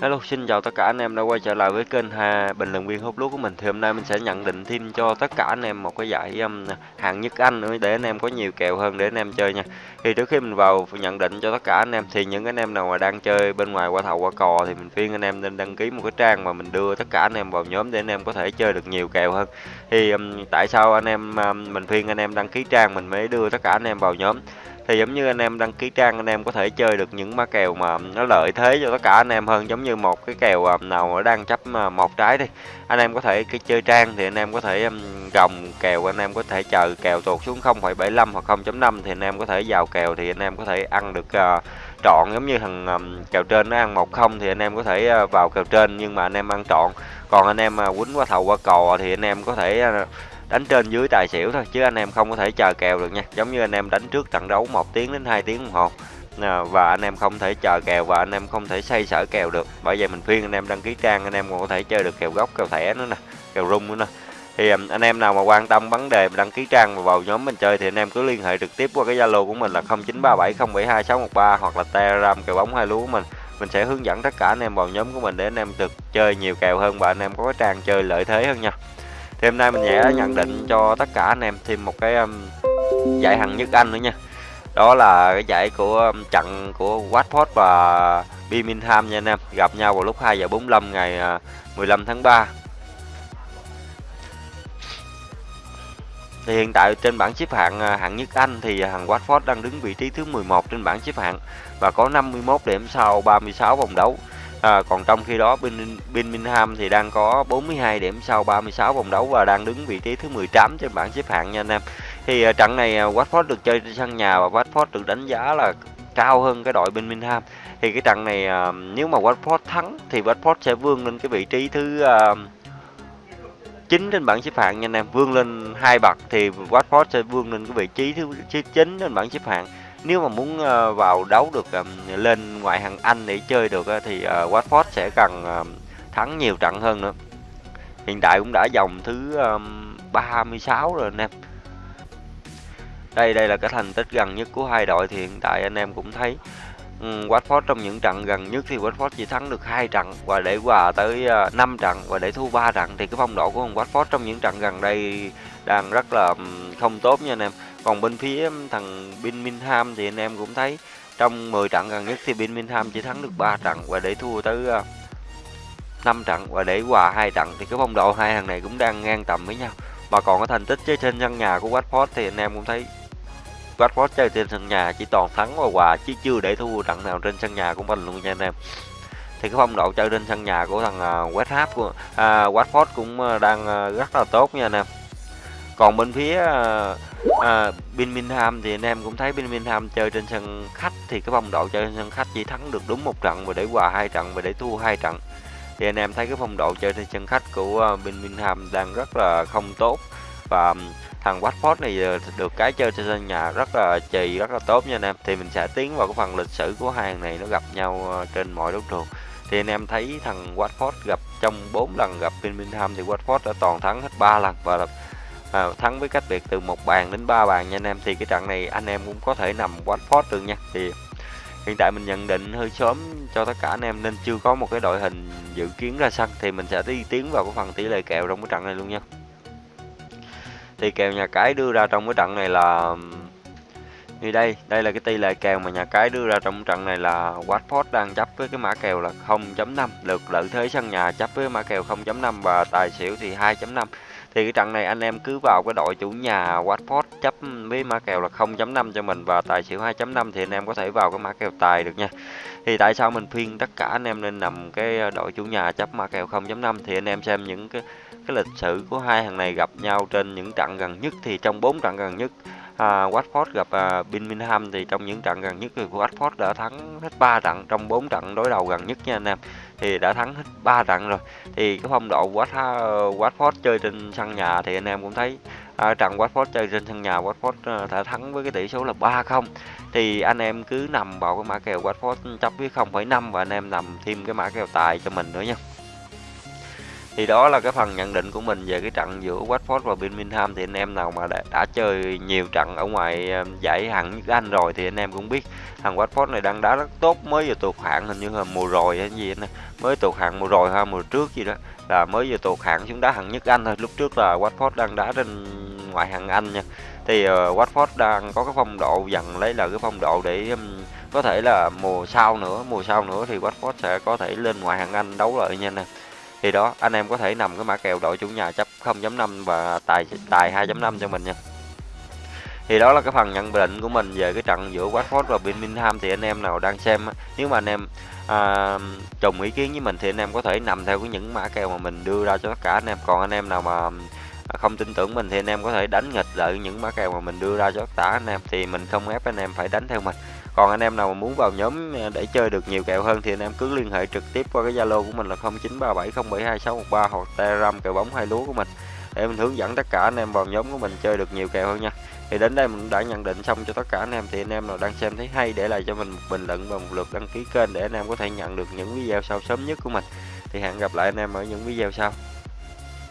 Hello, xin chào tất cả anh em đã quay trở lại với kênh Hà Bình luận viên hút lúa của mình. Thì hôm nay mình sẽ nhận định thêm cho tất cả anh em một cái giải um, hạng nhất Anh nữa để anh em có nhiều kèo hơn để anh em chơi nha. Thì trước khi mình vào nhận định cho tất cả anh em thì những anh em nào mà đang chơi bên ngoài qua thầu qua cò thì mình khuyên anh em nên đăng ký một cái trang mà mình đưa tất cả anh em vào nhóm để anh em có thể chơi được nhiều kèo hơn. Thì um, tại sao anh em um, mình khuyên anh em đăng ký trang mình mới đưa tất cả anh em vào nhóm thì giống như anh em đăng ký trang anh em có thể chơi được những má kèo mà nó lợi thế cho tất cả anh em hơn giống như một cái kèo nào đang chấp một trái đi anh em có thể cái chơi trang thì anh em có thể gồng kèo anh em có thể chờ kèo tuột xuống 0,75 hoặc 0.5 thì anh em có thể vào kèo thì anh em có thể ăn được uh, trọn giống như thằng um, kèo trên nó ăn một không thì anh em có thể uh, vào kèo trên nhưng mà anh em ăn trọn còn anh em mà uh, quýnh qua thầu qua cò thì anh em có thể uh, đánh trên dưới tài xỉu thôi chứ anh em không có thể chờ kèo được nha giống như anh em đánh trước trận đấu một tiếng đến 2 tiếng đồng hồ và anh em không thể chờ kèo và anh em không thể xây sở kèo được bởi vậy mình khuyên anh em đăng ký trang anh em còn có thể chơi được kèo gốc kèo thẻ nữa nè kèo rung nữa nè thì anh em nào mà quan tâm vấn đề đăng ký trang và vào nhóm mình chơi thì anh em cứ liên hệ trực tiếp qua cái zalo của mình là 0937072613 hoặc là telegram kèo bóng hai lúa của mình mình sẽ hướng dẫn tất cả anh em vào nhóm của mình để anh em được chơi nhiều kèo hơn và anh em có cái trang chơi lợi thế hơn nha thì hôm nay mình sẽ nhận định cho tất cả anh em thêm một cái um, giải hạng nhất Anh nữa nha. Đó là cái giải của um, trận của Watford và Birmingham nha anh em. Gặp nhau vào lúc 2 giờ 45 ngày à, uh, 15 tháng 3 Thì hiện tại trên bảng xếp hạng à, hạng nhất Anh thì à, thằng Watford đang đứng vị trí thứ 11 trên bảng xếp hạng và có 51 điểm sau 36 vòng đấu. À, còn trong khi đó Birmingham thì đang có 42 điểm sau 36 vòng đấu và đang đứng vị trí thứ 18 trên bảng xếp hạng nha anh em. Thì uh, trận này uh, Watford được chơi trên sân nhà và Watford được đánh giá là cao hơn cái đội Birmingham. Thì cái trận này uh, nếu mà Watford thắng thì Watford sẽ vươn lên cái vị trí thứ uh, 9 trên bảng xếp hạng nha anh em, vươn lên hai bậc thì Watford sẽ vươn lên cái vị trí thứ 9 trên bảng xếp hạng nếu mà muốn ờ, vào đấu được ờ, lên ngoại hạng Anh để chơi được ờ, thì Watford sẽ cần thắng nhiều trận hơn nữa. Hiện tại cũng đã dòng thứ 36 rồi anh em. Đây đây là cái thành tích gần nhất của hai đội thì hiện tại anh em cũng thấy ừ, Watford trong những trận gần nhất thì Watford chỉ thắng được hai trận và để hòa tới 5 trận và để thua 3 trận thì cái phong độ của Watford trong những trận gần đây đang rất là không tốt nha anh em còn bên phía um, thằng Birmingham thì anh em cũng thấy trong 10 trận gần nhất thì Birmingham chỉ thắng được 3 trận và để thua tới uh, 5 trận và để hòa hai trận thì cái phong độ hai thằng này cũng đang ngang tầm với nhau. Mà còn cái thành tích chơi trên sân nhà của Watford thì anh em cũng thấy Watford chơi trên sân nhà chỉ toàn thắng và hòa chứ chưa để thua trận nào trên sân nhà của mình luôn nha anh em. Thì cái phong độ chơi trên sân nhà của thằng uh, West Ham của à, Watford cũng đang rất là tốt nha anh em. Còn bên phía à, Birmingham thì anh em cũng thấy Birmingham chơi trên sân khách thì cái phong độ chơi trên sân khách chỉ thắng được đúng một trận và để hòa hai trận và để thua hai trận. Thì anh em thấy cái phong độ chơi trên sân khách của ờ, Birmingham đang rất là không tốt và thằng Watford này ờ, được cái chơi trên sân nhà rất là trì rất là tốt nha anh em. Thì mình sẽ tiến vào cái phần lịch sử của hai này nó gặp nhau ờ, trên mọi đấu trường thì anh em thấy thằng Watford gặp trong 4 lần gặp Birmingham thì Watford đã toàn thắng hết 3 lần và à, thắng với cách biệt từ một bàn đến ba bàn nha anh em. Thì cái trận này anh em cũng có thể nằm Watford được nha. Thì hiện tại mình nhận định hơi sớm cho tất cả anh em nên chưa có một cái đội hình dự kiến ra sân. Thì mình sẽ đi tiến vào cái phần tỷ lệ kèo trong cái trận này luôn nha. Thì kèo nhà cái đưa ra trong cái trận này là như đây. Đây là cái tỷ lệ kèo mà nhà cái đưa ra trong trận này là Watford đang chấp với cái mã kèo là 0.5 lượt lợi thế sân nhà chấp với mã kèo 0.5 và tài xỉu thì 2.5 thì cái trận này anh em cứ vào cái đội chủ nhà Watford chấp với mã kèo là 0.5 cho mình và tài xỉu 2.5 thì anh em có thể vào cái mã kèo tài được nha. Thì tại sao mình khuyên tất cả anh em nên nằm cái ờ, đội chủ nhà chấp mã kèo 0.5 thì anh em xem những cái cái lịch sử của hai thằng này gặp nhau trên những trận gần nhất thì trong bốn trận gần nhất à, Watford gặp à, Birmingham thì trong những trận gần nhất thì Watford đã thắng hết 3 trận trong 4 trận đối đầu gần nhất nha anh em. Thì đã thắng hết 3 trận rồi. Thì cái phong độ Watford, à, Watford chơi trên sân nhà thì anh em cũng thấy à, trận Watford chơi trên sân nhà Watford à, đã thắng với cái tỷ số là 3-0 thì anh em cứ nằm vào cái mã kèo Watford chấp với 0,5 và anh em nằm thêm cái mã kèo tài cho mình nữa nha thì đó là cái phần nhận định của mình về cái trận giữa Watford và Birmingham. Thì anh em nào mà đã, đã chơi nhiều trận ở ngoài ờ, giải hạng nhất Anh rồi thì anh em cũng biết thằng Watford này đang đá rất tốt. Mới vừa tụt hạng hình như là mùa rồi hay gì anh mới tụt hạng mùa rồi ha mùa trước gì đó. Là mới vừa tụt hạng xuống đá hạng nhất Anh thôi. Lúc trước là Watford đang đá trên ngoại hạng Anh nha. Thì uh, Watford đang có cái phong độ dần lấy là cái phong độ để um, có thể là mùa sau nữa mùa sau nữa thì Watford sẽ có thể lên ngoại hạng Anh đấu lại nha nè thì đó anh em có thể nằm cái mã kèo đội chủ nhà chấp 0.5 và tài tài 2.5 cho mình nha. Thì đó là cái phần nhận định của mình về cái trận giữa Watford và Birmingham. Thì anh em nào đang xem nếu mà anh em à, trùng ý kiến với mình thì anh em có thể nằm theo cái những mã kèo mà mình đưa ra cho tất cả anh em. Còn anh em nào mà không tin tưởng mình thì anh em có thể đánh nghịch lại những mã kèo mà mình đưa ra cho tất cả anh em. Thì mình không ép anh em phải đánh theo mình còn anh em nào mà muốn vào nhóm à, để chơi được nhiều kèo hơn thì anh em cứ liên hệ trực tiếp qua cái zalo của mình là 0937072613 hoặc telegram kèo bóng hai lúa của mình. Để mình hướng dẫn tất cả anh em vào nhóm của mình chơi được nhiều kèo hơn nha. Thì đến đây mình đã nhận định xong cho tất cả anh em thì anh em nào đang xem thấy hay để lại cho mình một bình luận và một lượt đăng ký kênh để anh em có thể nhận được những video sau sớm nhất của mình. Thì hẹn gặp lại anh em ở những video sau.